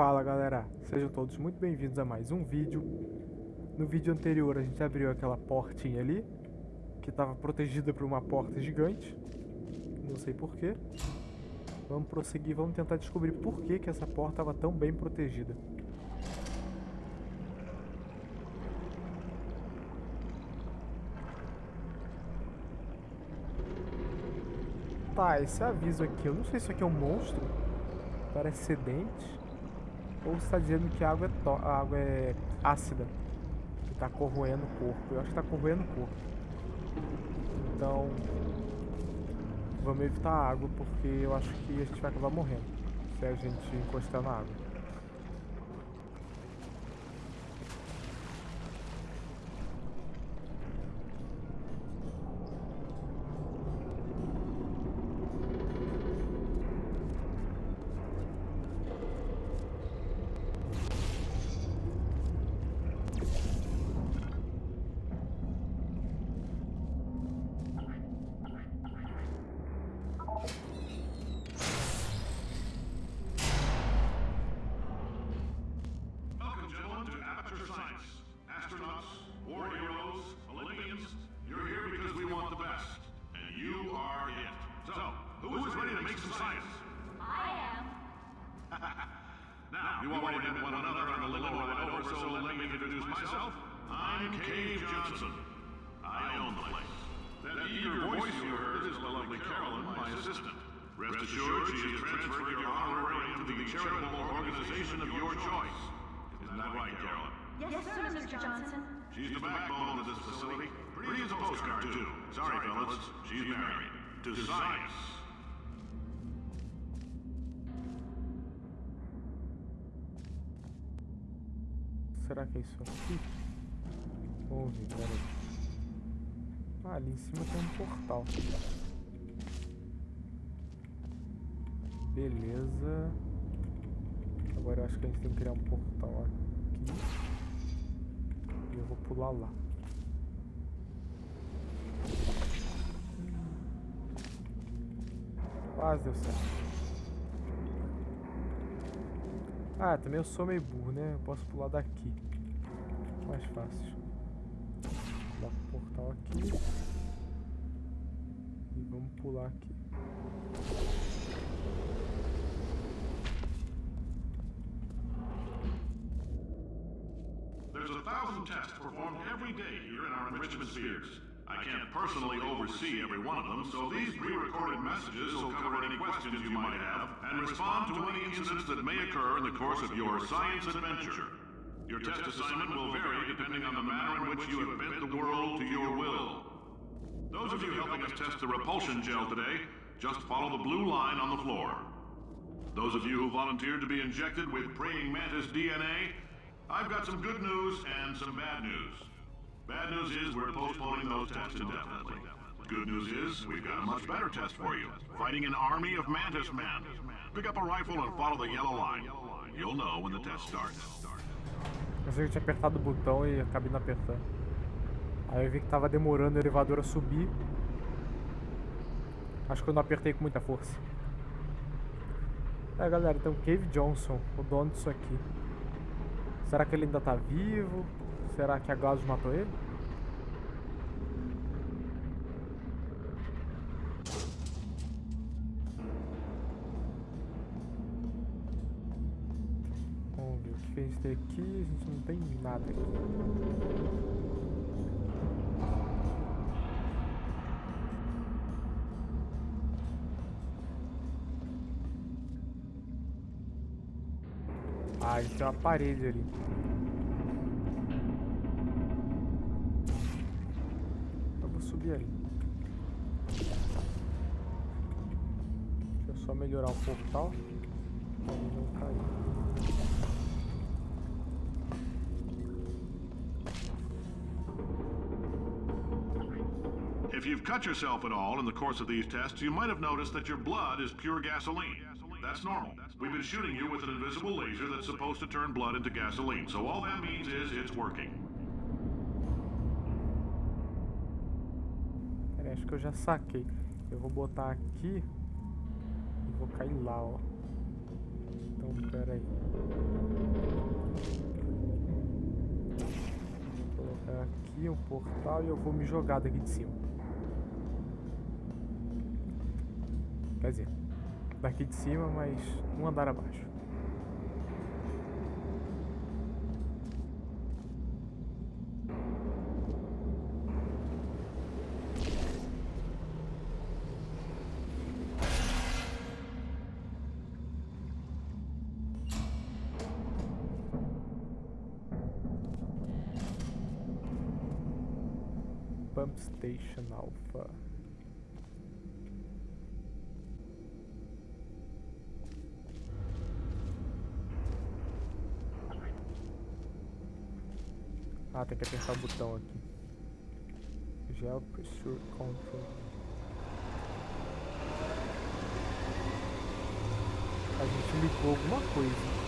Fala galera, sejam todos muito bem-vindos a mais um vídeo. No vídeo anterior a gente abriu aquela portinha ali, que estava protegida por uma porta gigante. Não sei porquê. Vamos prosseguir, vamos tentar descobrir por que, que essa porta estava tão bem protegida. Tá, esse aviso aqui, eu não sei se isso aqui é um monstro. Parece ser dente. Ou está dizendo que a água é, a água é ácida. Que está corroendo o corpo. Eu acho que está corroendo o corpo. Então... Vamos evitar a água porque eu acho que a gente vai acabar morrendo. Se a gente encostar na água. Johnson. I own the place. That eager voice you heard is the lovely Carolyn, my assistant. Rest assured, she has transferred your honorarium to the charitable organization of your choice. Isn't that right, Carolyn? Yes, sir, Mr. Johnson. She's the backbone of this facility. Pretty as a postcard, too. Sorry, fellas. She's married. To science. será que é isso aqui? Ver, peraí. Ah, ali em cima tem um portal. Beleza. Agora eu acho que a gente tem que criar um portal aqui. E eu vou pular lá. Quase deu certo. Ah, também eu sou meio burro, né? Eu posso pular daqui. Mais fácil. Portal aqui. E vamos pular aqui. There's a thousand tests performed every day here in our enrichment spheres. I can't personally oversee every one of them, so these pre-recorded messages will cover any questions you might have and respond to any incidents that may occur in the course of your science adventure. Your test assignment will vary depending on the manner in which you have bent the world to your will. Those of you helping us test the repulsion gel today, just follow the blue line on the floor. Those of you who volunteered to be injected with praying mantis DNA, I've got some good news and some bad news. Bad news is we're postponing those tests indefinitely. Good news is we've got a much better test for you. Fighting an army of Mantis Men. Pick up a rifle and follow the yellow line. You'll know when the test starts. Eu sei que tinha apertado o botão e acabei não apertando. Aí eu vi que tava demorando o elevador a subir. Acho que eu não apertei com muita força. É galera, então Cave Johnson, o dono disso aqui. Será que ele ainda tá vivo? Será que a Gauss matou ele? Aqui. A gente não tem nada aqui. Ah, gente tem uma parede ali. subir ali. Deixa eu só melhorar o portal. Pra não cair. you've cut yourself at all in the course of these tests, you might have noticed that your blood is pure gasoline. That's normal. We've been shooting you with an invisible laser that's supposed to turn blood into gasoline, so all that means is it's working. Peraí, acho que eu já saquei. Eu vou botar aqui e vou cair lá, ó. Então, peraí. Vou colocar aqui o portal e eu vou me jogar daqui de cima. Quer dizer, daqui de cima, mas um andar abaixo. Pump Station Alpha. Tem que apertar o botão aqui. Gel Pressure Control. A gente ligou alguma coisa.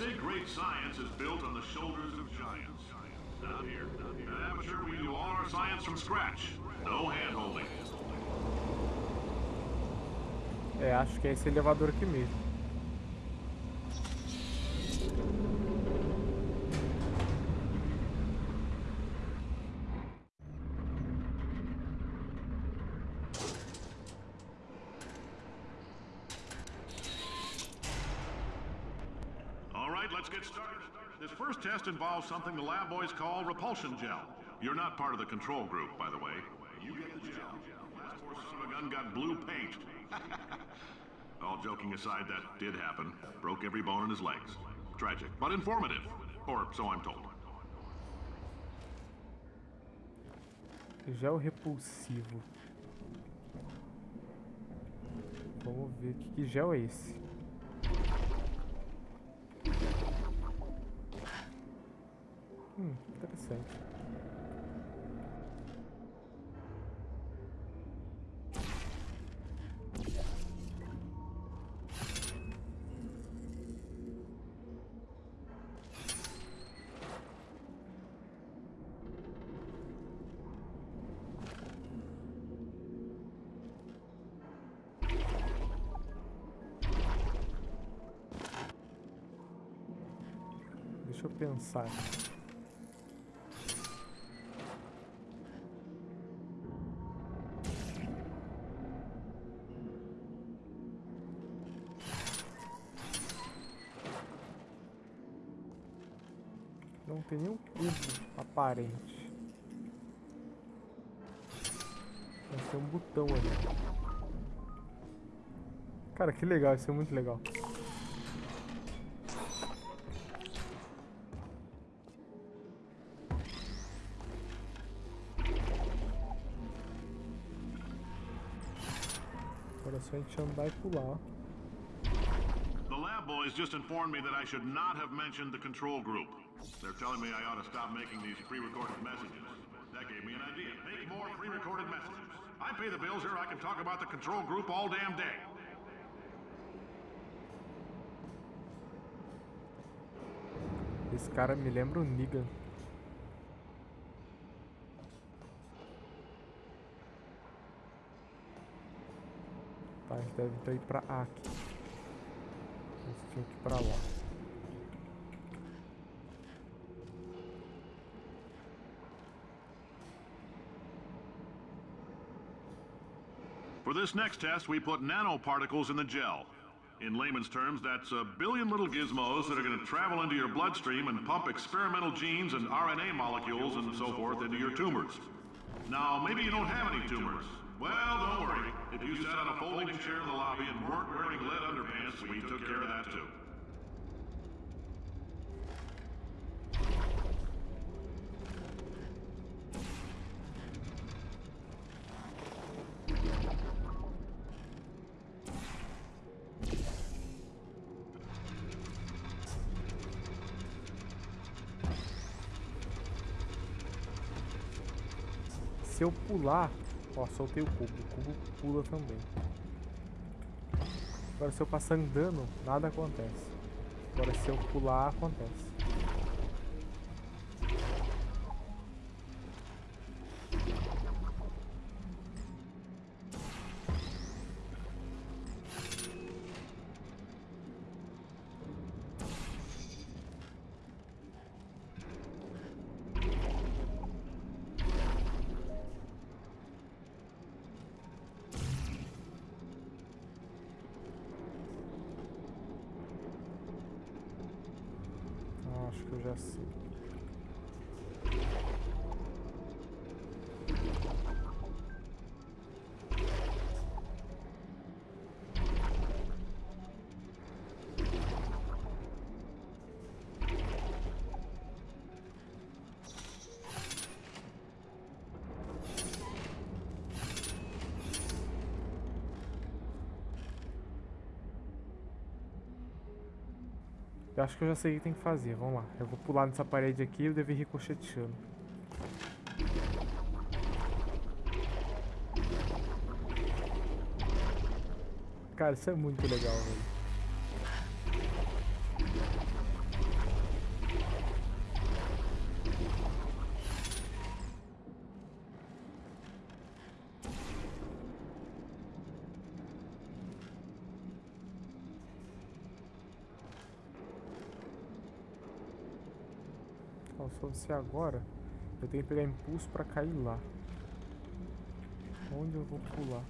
Say great science is built on the shoulders of giants. Not here. At Amateur, we do all our science from scratch. No hand-holding. É, acho que é esse elevador aqui mesmo. Let's get started. This first test involves something the lab boys call repulsion gel. You're not part of the control group, by the way. You get the gel. Last poor son of a gun got blue paint. All joking aside, that did happen. Broke every bone in his legs. Tragic, but informative. Or so I'm told. Gel repulsivo. Vamos ver que, que gel é esse. Hum, interessante. Deixa eu pensar. Não tem nenhum cubo aparente. Mas tem um botão ali. Cara, que legal, isso é muito legal. Agora é só a gente andar e pular. The lab boys just informed me that I should not have mentioned the control group. They're telling me I ought to stop making these pre-recorded messages. That gave me an idea. Make more pre-recorded messages. I pay the bills here, I can talk about the control group all damn day. Esse cara me lembra o Negan. Tá, a gente deve então ir pra aqui. A gente tinha que ir pra lá. For this next test, we put nanoparticles in the gel. In layman's terms, that's a billion little gizmos that are going to travel into your bloodstream and pump experimental genes and RNA molecules and so forth into your tumors. Now, maybe you don't have any tumors. Well, don't worry. If you sat on a folding chair in the lobby and weren't wearing lead underpants, we took care of that too. Se eu pular... Ó, soltei o cubo. O cubo pula também. Agora se eu passar andando, nada acontece. Agora se eu pular, acontece. Que eu já sei. Eu acho que eu já sei o que tem que fazer. Vamos lá. Eu vou pular nessa parede aqui e eu devo ir ricocheteando. Cara, isso é muito legal, velho. Ó, se você agora, eu tenho que pegar impulso pra cair lá. Onde eu vou pular?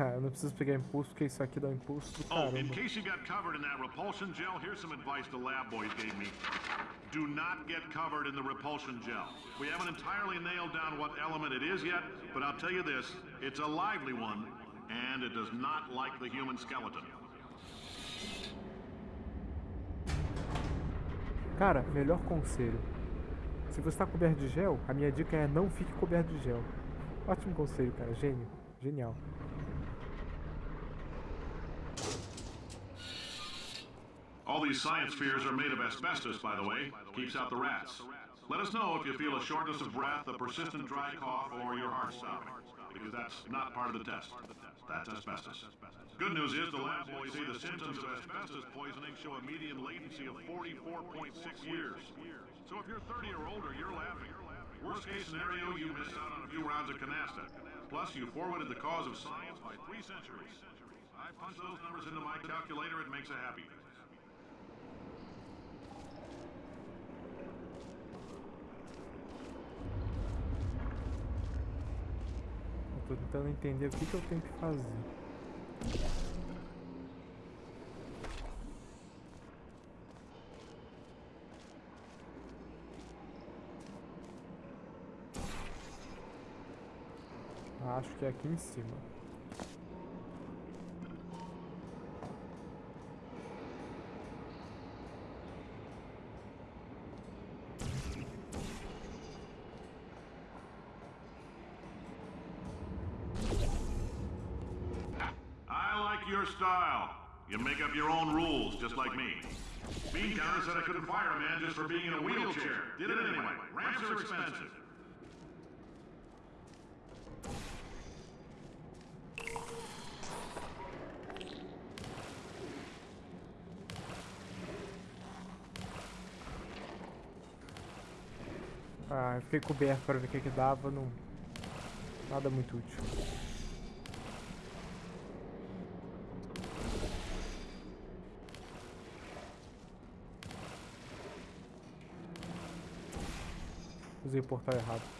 eu não preciso pegar impulso, porque isso aqui dá um impulso do Oh, in caramba. case you got covered in that repulsion gel, here's some advice the lab boys gave me. Do not get covered in the repulsion gel. We haven't entirely nailed down what element it is yet, but I'll tell you this, it's a lively one, and it does not like the human skeleton. Cara, melhor conselho. Se você está coberto de gel, a minha dica é não fique coberto de gel. Ótimo conselho, cara. Gênio. Genial. All these science spheres are made of asbestos, by the way. Keeps out the rats. Let us know if you feel a shortness of breath, a persistent dry cough, or your heart stopping. Because that's not part of the test. That's asbestos. Good news is the lab boys say the symptoms of asbestos poisoning show a median latency of 44.6 years. So if you're 30 or older, you're laughing. Worst case scenario, you missed out on a few rounds of canasta. Plus, you forwarded the cause of science by three centuries. I punch those numbers into my calculator, it makes a happy tô tentando entender o que, que eu tenho que fazer. Acho que é aqui em cima. I like your style. You make up your own rules, just like me. Bean said I couldn't fire a man just for being in a wheelchair. Did it anyway. Ramps are expensive. Ah, eu fiquei coberto para ver o que, que dava. Não... Nada muito útil. Usei o portal errado.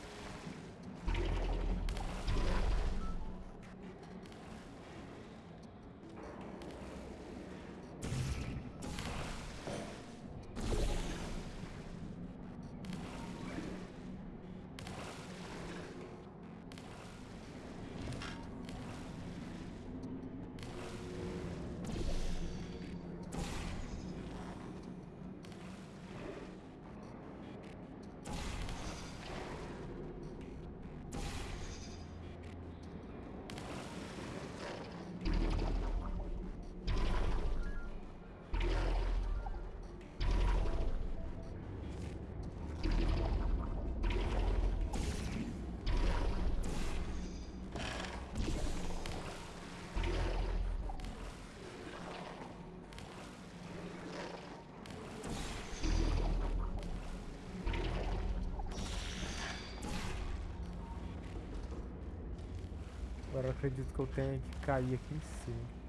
Eu acredito que eu tenha que cair aqui em cima.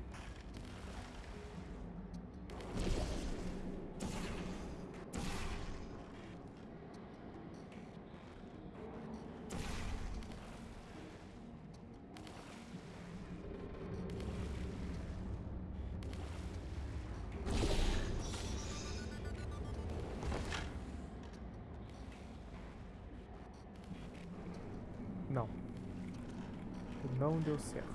Não deu certo.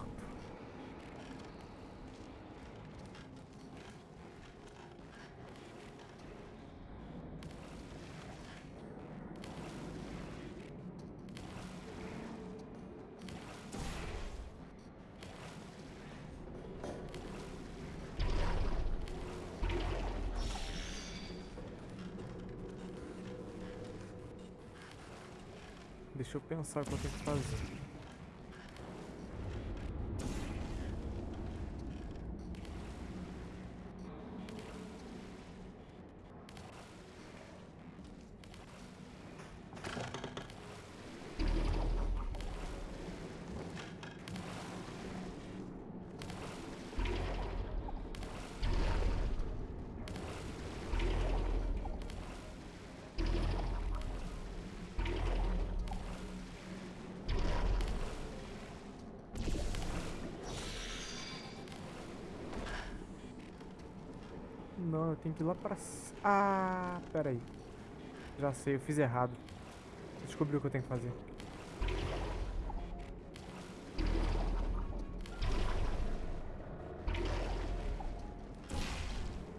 Deixa eu pensar o que eu tenho que fazer. Não, eu tenho que ir lá pra... Ah, pera aí. Já sei, eu fiz errado. Descobri o que eu tenho que fazer.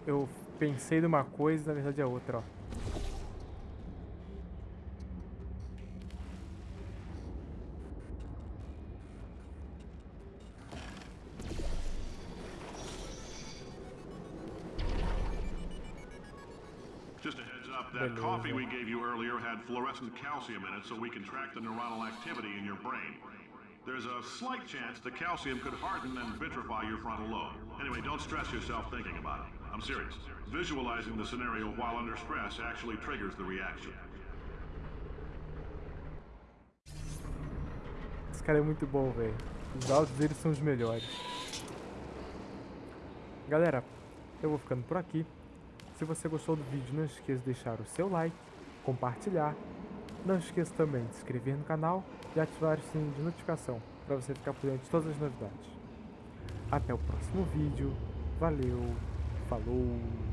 Eu pensei numa coisa, na verdade é outra, ó. Fluorescent calcium in it so we can track the neuronal activity in your brain. There's a slight chance the calcium could harden and vitrify your frontal lobe. Anyway, don't stress yourself thinking about it. I'm serious. Visualizing the scenario while under stress actually triggers the reaction. Esse cara é muito bom, velho. Os áudios dele são os melhores. Galera, eu vou ficando por aqui. Se você gostou do vídeo, não esqueça de deixar o seu like, compartilhar. Não esqueça também de se inscrever no canal e ativar o sininho de notificação para você ficar por dentro de todas as novidades. Até o próximo vídeo. Valeu, falou!